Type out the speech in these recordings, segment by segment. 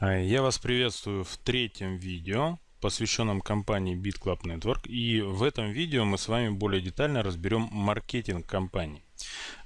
А, я вас приветствую в третьем видео, посвященном компании BitClub Network. И в этом видео мы с вами более детально разберем маркетинг компании.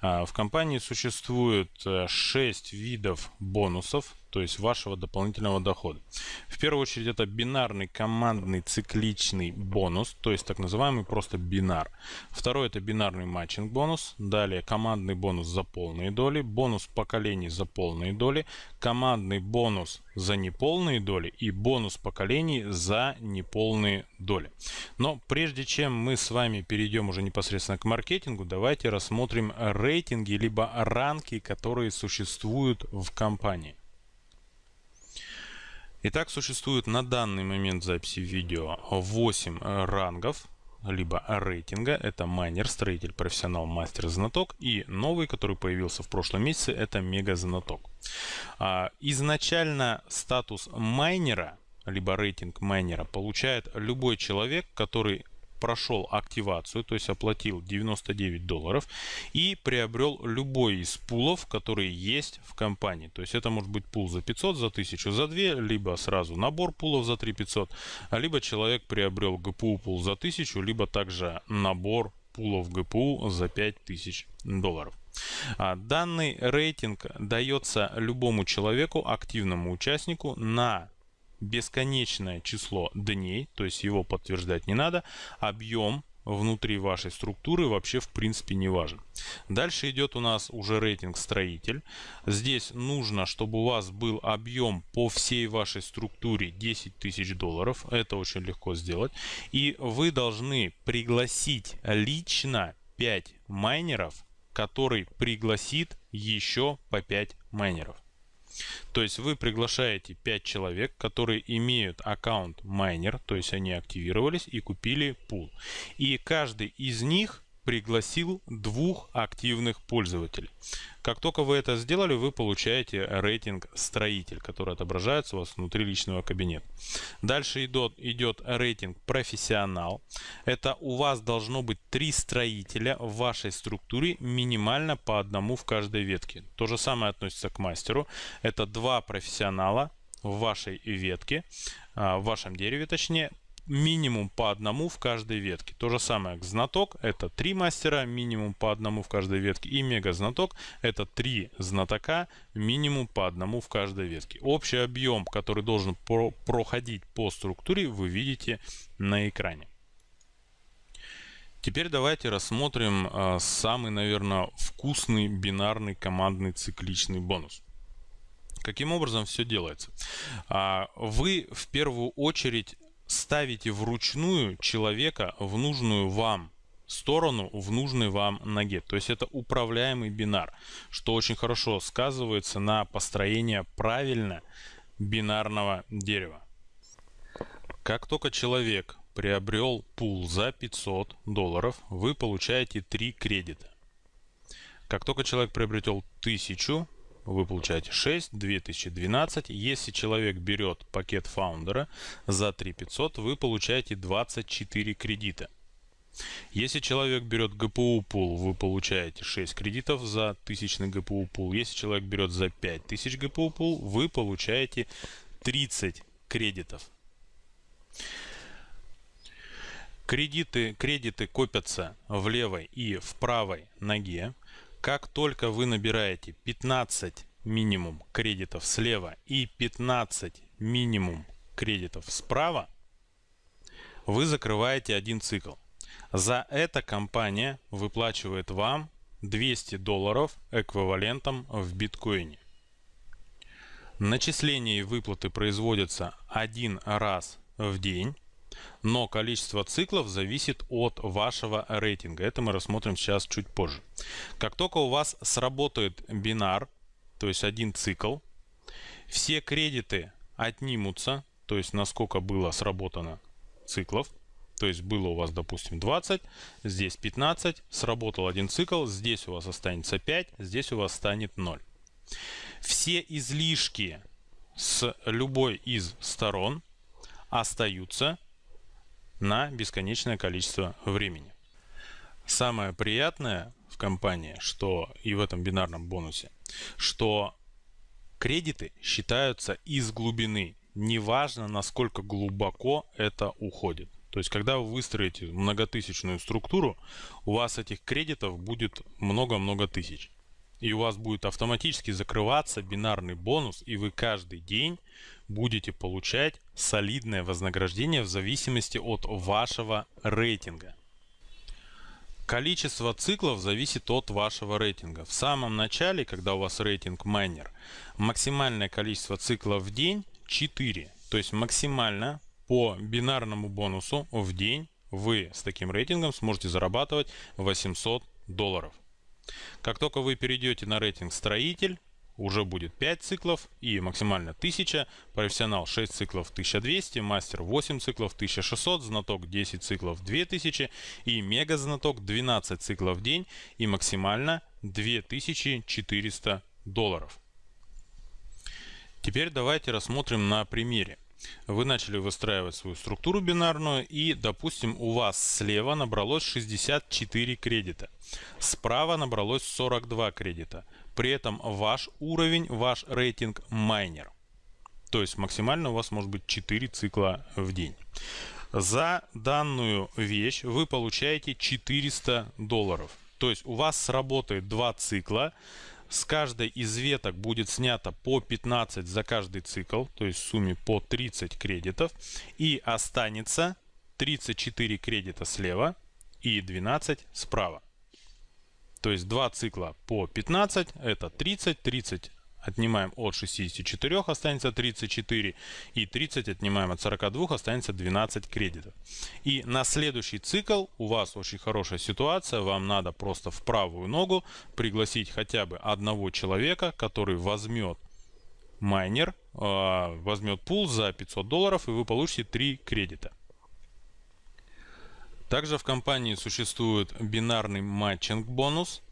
А, в компании существует 6 э, видов бонусов, то есть вашего дополнительного дохода. В первую очередь это бинарный командный цикличный бонус, то есть так называемый просто бинар. Второй это бинарный матчинг бонус, далее командный бонус за полные доли, бонус поколений за полные доли, командный бонус за неполные доли и бонус поколений за неполные доли. Но прежде чем мы с вами перейдем уже непосредственно к маркетингу, давайте рассмотрим рейтинги либо ранки, которые существуют в компании. Итак, существует на данный момент записи видео 8 рангов, либо рейтинга. Это майнер, строитель, профессионал, мастер, знаток. И новый, который появился в прошлом месяце, это мега знаток. А, изначально статус майнера, либо рейтинг майнера получает любой человек, который прошел активацию, то есть оплатил 99 долларов и приобрел любой из пулов, которые есть в компании. То есть это может быть пул за 500, за 1000, за 2, либо сразу набор пулов за 3500, а либо человек приобрел ГПУ пул за 1000, либо также набор пулов ГПУ за 5000 долларов. А данный рейтинг дается любому человеку, активному участнику на бесконечное число дней, то есть его подтверждать не надо, объем внутри вашей структуры вообще в принципе не важен. Дальше идет у нас уже рейтинг строитель. Здесь нужно, чтобы у вас был объем по всей вашей структуре 10 тысяч долларов. Это очень легко сделать. И вы должны пригласить лично 5 майнеров, который пригласит еще по 5 майнеров. То есть вы приглашаете 5 человек, которые имеют аккаунт майнер, то есть они активировались и купили пул. И каждый из них пригласил двух активных пользователей. Как только вы это сделали, вы получаете рейтинг строитель, который отображается у вас внутри личного кабинета. Дальше идет, идет рейтинг профессионал. Это у вас должно быть три строителя в вашей структуре, минимально по одному в каждой ветке. То же самое относится к мастеру. Это два профессионала в вашей ветке, а, в вашем дереве точнее, минимум по одному в каждой ветке. То же самое к знаток, это три мастера, минимум по одному в каждой ветке. И мега знаток, это три знатока, минимум по одному в каждой ветке. Общий объем, который должен про проходить по структуре, вы видите на экране. Теперь давайте рассмотрим э, самый, наверное, вкусный бинарный командный цикличный бонус. Каким образом все делается? А, вы в первую очередь ставите вручную человека в нужную вам сторону в нужной вам ноге. То есть это управляемый бинар, что очень хорошо сказывается на построение правильно бинарного дерева. Как только человек приобрел пул за 500 долларов, вы получаете 3 кредита. Как только человек приобретел 1000, вы получаете 6, 2012. Если человек берет пакет фаундера за 3500, вы получаете 24 кредита. Если человек берет ГПУ пул, вы получаете 6 кредитов за тысячный ГПУ пул. Если человек берет за 5000 ГПУ пул, вы получаете 30 кредитов. Кредиты, кредиты копятся в левой и в правой ноге. Как только вы набираете 15 минимум кредитов слева и 15 минимум кредитов справа, вы закрываете один цикл. За это компания выплачивает вам 200 долларов эквивалентом в биткоине. Начисление и выплаты производятся один раз в день но количество циклов зависит от вашего рейтинга. Это мы рассмотрим сейчас чуть позже. Как только у вас сработает бинар, то есть один цикл, все кредиты отнимутся, то есть насколько было сработано циклов, то есть было у вас, допустим, 20, здесь 15, сработал один цикл, здесь у вас останется 5, здесь у вас станет 0. Все излишки с любой из сторон остаются на бесконечное количество времени. Самое приятное в компании, что и в этом бинарном бонусе, что Кредиты считаются из глубины, неважно насколько глубоко это уходит. То есть, когда вы выстроите многотысячную структуру, у вас этих кредитов будет много-много тысяч. И у вас будет автоматически закрываться бинарный бонус, и вы каждый день будете получать солидное вознаграждение в зависимости от вашего рейтинга. Количество циклов зависит от вашего рейтинга. В самом начале, когда у вас рейтинг майнер, максимальное количество циклов в день 4. То есть максимально по бинарному бонусу в день вы с таким рейтингом сможете зарабатывать 800 долларов. Как только вы перейдете на рейтинг строитель, уже будет 5 циклов и максимально 1000, профессионал 6 циклов 1200, мастер 8 циклов 1600, знаток 10 циклов 2000 и мега знаток 12 циклов в день и максимально 2400 долларов. Теперь давайте рассмотрим на примере. Вы начали выстраивать свою структуру бинарную и, допустим, у вас слева набралось 64 кредита, справа набралось 42 кредита. При этом ваш уровень, ваш рейтинг майнер. То есть максимально у вас может быть 4 цикла в день. За данную вещь вы получаете 400 долларов. То есть у вас сработает два цикла. С каждой из веток будет снято по 15 за каждый цикл, то есть в сумме по 30 кредитов. И останется 34 кредита слева и 12 справа. То есть два цикла по 15, это 30, 30 отнимаем от 64, останется 34, и 30 отнимаем от 42, останется 12 кредитов. И на следующий цикл у вас очень хорошая ситуация, вам надо просто в правую ногу пригласить хотя бы одного человека, который возьмет майнер, а, возьмет пул за 500 долларов, и вы получите 3 кредита. Также в компании существует бинарный matching бонус.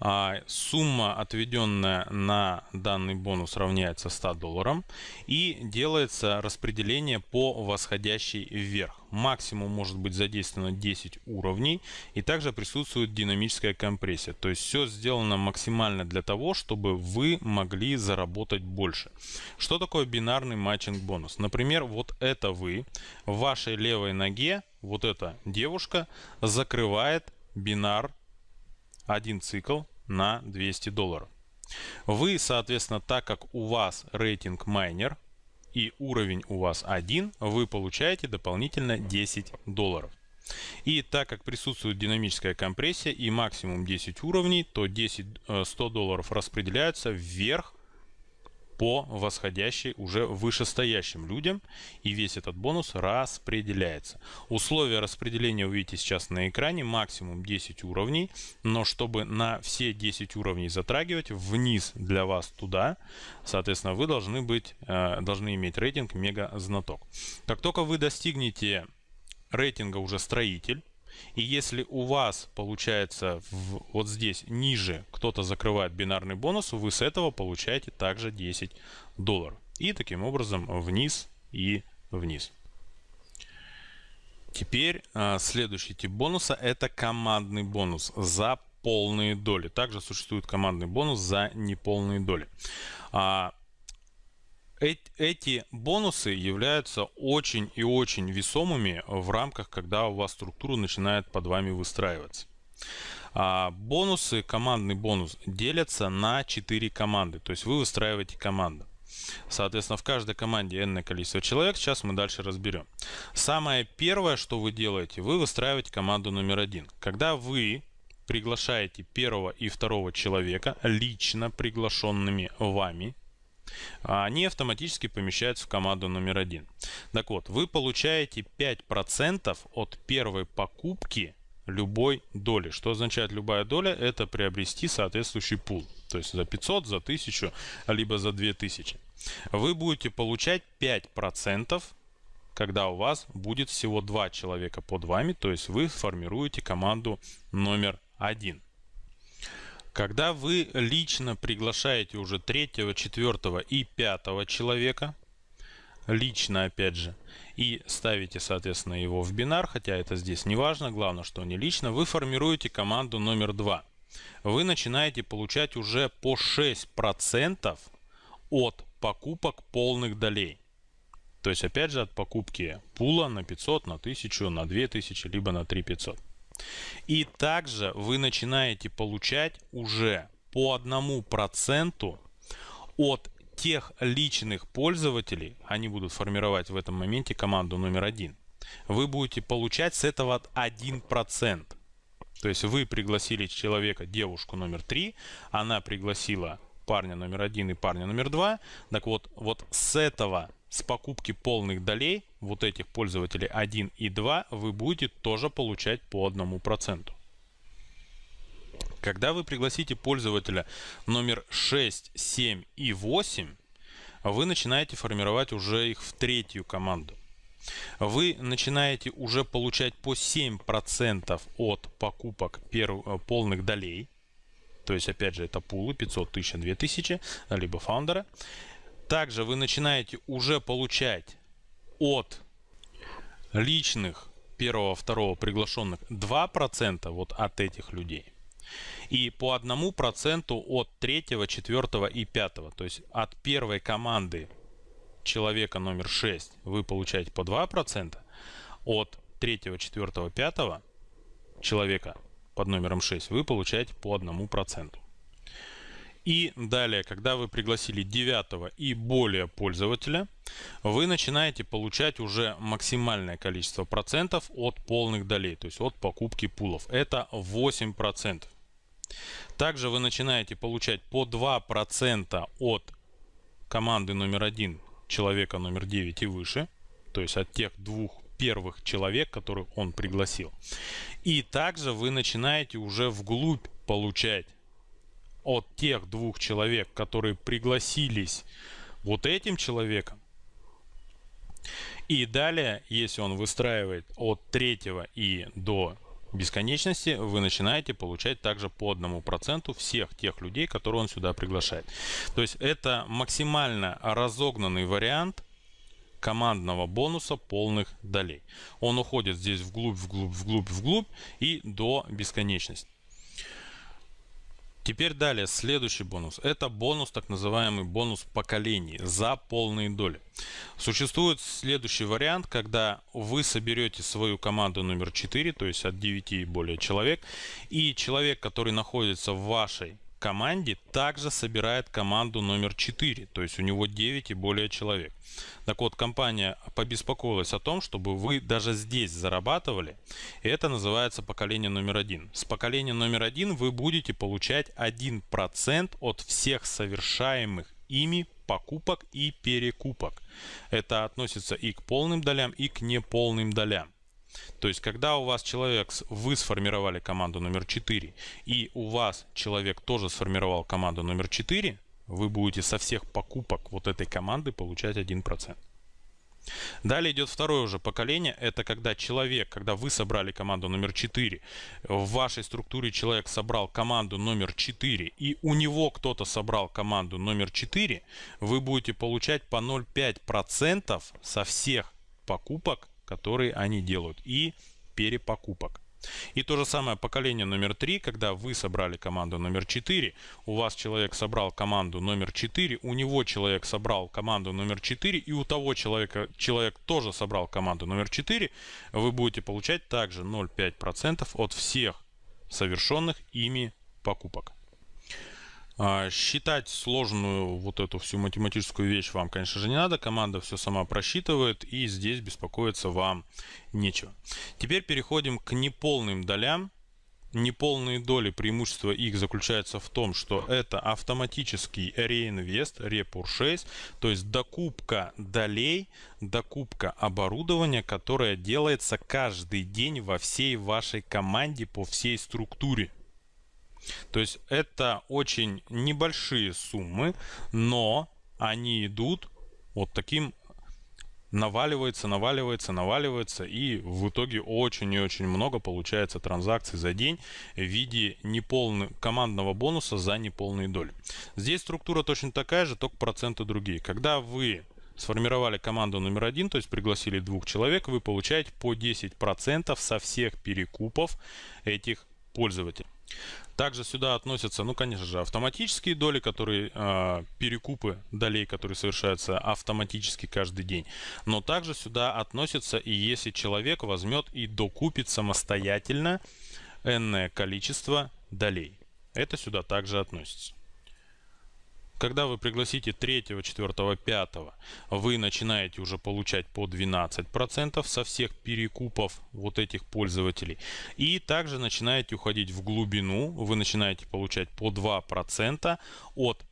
А сумма, отведенная на данный бонус, равняется 100 долларам. И делается распределение по восходящей вверх. Максимум может быть задействовано 10 уровней. И также присутствует динамическая компрессия. То есть все сделано максимально для того, чтобы вы могли заработать больше. Что такое бинарный matching бонус? Например, вот это вы в вашей левой ноге вот эта девушка закрывает бинар один цикл на 200 долларов. Вы, соответственно, так как у вас рейтинг майнер и уровень у вас один, вы получаете дополнительно 10 долларов. И так как присутствует динамическая компрессия и максимум 10 уровней, то 10, 100 э, долларов распределяются вверх по восходящей уже вышестоящим людям, и весь этот бонус распределяется. Условия распределения вы видите сейчас на экране, максимум 10 уровней, но чтобы на все 10 уровней затрагивать, вниз для вас туда, соответственно, вы должны, быть, э, должны иметь рейтинг мега знаток. Как только вы достигнете рейтинга уже строитель, и если у вас получается в, вот здесь ниже кто-то закрывает бинарный бонус, вы с этого получаете также 10 долларов. И таким образом вниз и вниз. Теперь а, следующий тип бонуса это командный бонус за полные доли. Также существует командный бонус за неполные доли. А, эти бонусы являются очень и очень весомыми в рамках, когда у вас структура начинает под вами выстраиваться. А бонусы, командный бонус делятся на 4 команды. То есть вы выстраиваете команду. Соответственно, в каждой команде n количество человек. Сейчас мы дальше разберем. Самое первое, что вы делаете, вы выстраиваете команду номер один. Когда вы приглашаете первого и второго человека, лично приглашенными вами, они автоматически помещаются в команду номер один. Так вот, вы получаете 5% от первой покупки любой доли. Что означает любая доля? Это приобрести соответствующий пул. То есть за 500, за 1000, либо за 2000. Вы будете получать 5%, когда у вас будет всего 2 человека под вами. То есть вы формируете команду номер один. Когда вы лично приглашаете уже третьего, четвертого и пятого человека, лично опять же, и ставите, соответственно, его в бинар, хотя это здесь не важно, главное, что не лично, вы формируете команду номер два. Вы начинаете получать уже по 6% от покупок полных долей. То есть, опять же, от покупки пула на 500, на 1000, на 2000, либо на 3500. И также вы начинаете получать уже по одному проценту от тех личных пользователей, они будут формировать в этом моменте команду номер один, вы будете получать с этого 1%. То есть вы пригласили человека, девушку номер 3, она пригласила парня номер 1 и парня номер 2. Так вот, вот с этого, с покупки полных долей, вот этих пользователей 1 и 2, вы будете тоже получать по 1%. Когда вы пригласите пользователя номер 6, 7 и 8, вы начинаете формировать уже их в третью команду. Вы начинаете уже получать по 7% от покупок перв... Э, полных долей. То есть, опять же, это пулы 500, 1000, 2000, либо фаундера. Также вы начинаете уже получать от личных первого, второго приглашенных 2% вот от этих людей и по одному проценту от третьего, четвертого и пятого. То есть от первой команды человека номер 6 вы получаете по 2%, от третьего, четвертого, пятого человека под номером 6 вы получаете по одному проценту. И далее, когда вы пригласили девятого и более пользователя, вы начинаете получать уже максимальное количество процентов от полных долей, то есть от покупки пулов. Это 8%. Также вы начинаете получать по 2% от команды номер один человека номер 9 и выше. То есть от тех двух первых человек, которых он пригласил. И также вы начинаете уже вглубь получать от тех двух человек, которые пригласились вот этим человеком. И далее, если он выстраивает от третьего и до бесконечности вы начинаете получать также по одному проценту всех тех людей, которые он сюда приглашает. То есть это максимально разогнанный вариант командного бонуса полных долей. Он уходит здесь вглубь, вглубь, вглубь, вглубь и до бесконечности. Теперь далее, следующий бонус. Это бонус, так называемый бонус поколений за полные доли. Существует следующий вариант, когда вы соберете свою команду номер 4, то есть от 9 и более человек, и человек, который находится в вашей команде также собирает команду номер 4, то есть у него 9 и более человек. Так вот, компания побеспокоилась о том, чтобы вы даже здесь зарабатывали. Это называется поколение номер один. С поколения номер один вы будете получать 1% от всех совершаемых ими покупок и перекупок. Это относится и к полным долям, и к неполным долям. То есть, когда у вас человек, вы сформировали команду номер 4, и у вас человек тоже сформировал команду номер 4, вы будете со всех покупок вот этой команды получать 1%. Далее идет второе уже поколение. Это когда человек, когда вы собрали команду номер 4, в вашей структуре человек собрал команду номер 4, и у него кто-то собрал команду номер 4, вы будете получать по 0,5% со всех покупок которые они делают, и перепокупок. И то же самое поколение номер 3, когда вы собрали команду номер 4, у вас человек собрал команду номер 4, у него человек собрал команду номер 4, и у того человека человек тоже собрал команду номер 4, вы будете получать также 0,5% от всех совершенных ими покупок. А, считать сложную вот эту всю математическую вещь вам, конечно же, не надо. Команда все сама просчитывает, и здесь беспокоиться вам нечего. Теперь переходим к неполным долям. Неполные доли преимущества их заключается в том, что это автоматический реинвест, репуршейс, то есть докупка долей, докупка оборудования, которое делается каждый день во всей вашей команде по всей структуре. То есть это очень небольшие суммы, но они идут вот таким наваливается, наваливается, наваливается, и в итоге очень и очень много получается транзакций за день в виде неполного командного бонуса за неполные доли. Здесь структура точно такая же, только проценты другие. Когда вы сформировали команду номер один, то есть пригласили двух человек, вы получаете по 10% со всех перекупов этих пользователей. Также сюда относятся, ну, конечно же, автоматические доли, которые э, перекупы долей, которые совершаются автоматически каждый день. Но также сюда относятся и если человек возьмет и докупит самостоятельно энное количество долей. Это сюда также относится. Когда вы пригласите 3, 4, 5, вы начинаете уже получать по 12% со всех перекупов вот этих пользователей. И также начинаете уходить в глубину, вы начинаете получать по 2% от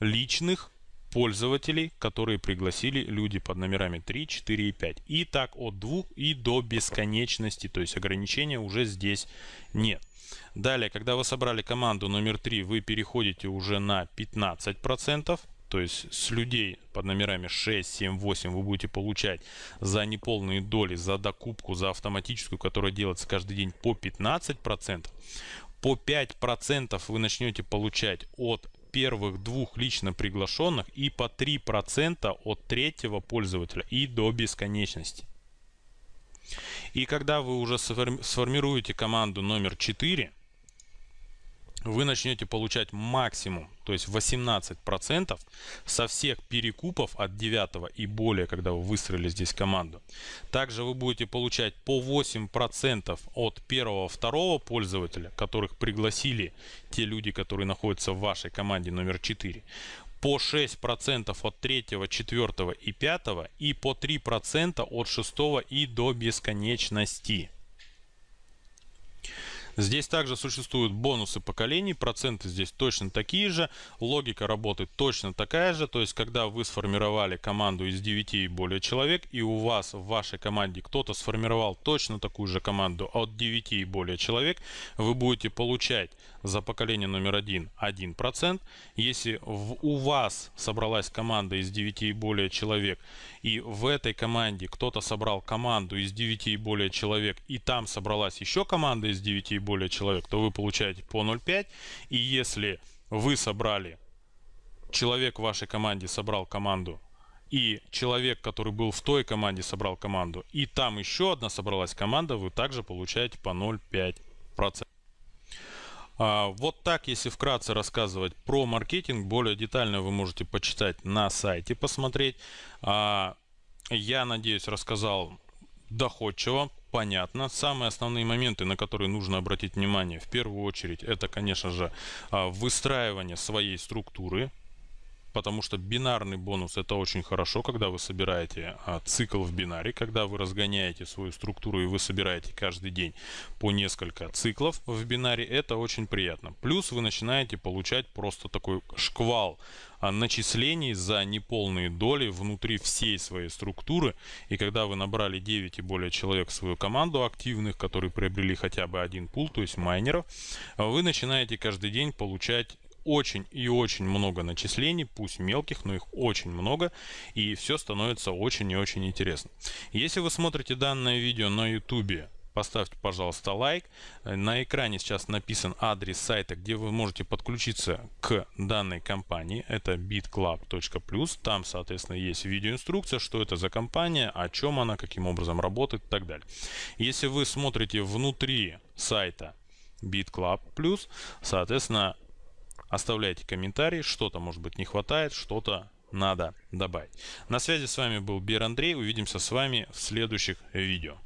личных пользователей, которые пригласили люди под номерами 3, 4 и 5. И так от 2 и до бесконечности, то есть ограничения уже здесь нет. Далее, когда вы собрали команду номер 3, вы переходите уже на 15%. То есть с людей под номерами 6, 7, 8 вы будете получать за неполные доли, за докупку, за автоматическую, которая делается каждый день по 15%. По 5% вы начнете получать от первых двух лично приглашенных и по 3% от третьего пользователя и до бесконечности. И когда вы уже сформируете команду номер 4, вы начнете получать максимум, то есть 18% со всех перекупов от 9 и более, когда вы выстроили здесь команду. Также вы будете получать по 8% от первого, второго пользователя, которых пригласили те люди, которые находятся в вашей команде номер 4 по 6% от 3, 4 и 5 и по 3% от 6 и до бесконечности. Здесь также существуют бонусы поколений, проценты здесь точно такие же, логика работает точно такая же, то есть когда вы сформировали команду из 9 и более человек, и у вас в вашей команде кто-то сформировал точно такую же команду от 9 и более человек, вы будете получать за поколение номер 1 1%. Если в, у вас собралась команда из 9 и более человек, и в этой команде кто-то собрал команду из 9 и более человек, и там собралась еще команда из 9 и более человек, то вы получаете по 0,5. И если вы собрали, человек в вашей команде собрал команду, и человек, который был в той команде, собрал команду, и там еще одна собралась команда, вы также получаете по 0,5%. А, вот так, если вкратце рассказывать про маркетинг, более детально вы можете почитать на сайте, посмотреть. А, я надеюсь, рассказал доходчиво, понятно. Самые основные моменты, на которые нужно обратить внимание, в первую очередь, это, конечно же, а, выстраивание своей структуры, потому что бинарный бонус это очень хорошо, когда вы собираете а, цикл в бинаре, когда вы разгоняете свою структуру и вы собираете каждый день по несколько циклов в бинаре, это очень приятно. Плюс вы начинаете получать просто такой шквал а, начислений за неполные доли внутри всей своей структуры. И когда вы набрали 9 и более человек в свою команду активных, которые приобрели хотя бы один пул, то есть майнеров, вы начинаете каждый день получать очень и очень много начислений, пусть мелких, но их очень много, и все становится очень и очень интересно. Если вы смотрите данное видео на YouTube, поставьте, пожалуйста, лайк. На экране сейчас написан адрес сайта, где вы можете подключиться к данной компании. Это bitclub.plus. Там, соответственно, есть видеоинструкция, что это за компания, о чем она, каким образом работает и так далее. Если вы смотрите внутри сайта BitClub соответственно, Оставляйте комментарии, что-то может быть не хватает, что-то надо добавить. На связи с вами был Бир Андрей. Увидимся с вами в следующих видео.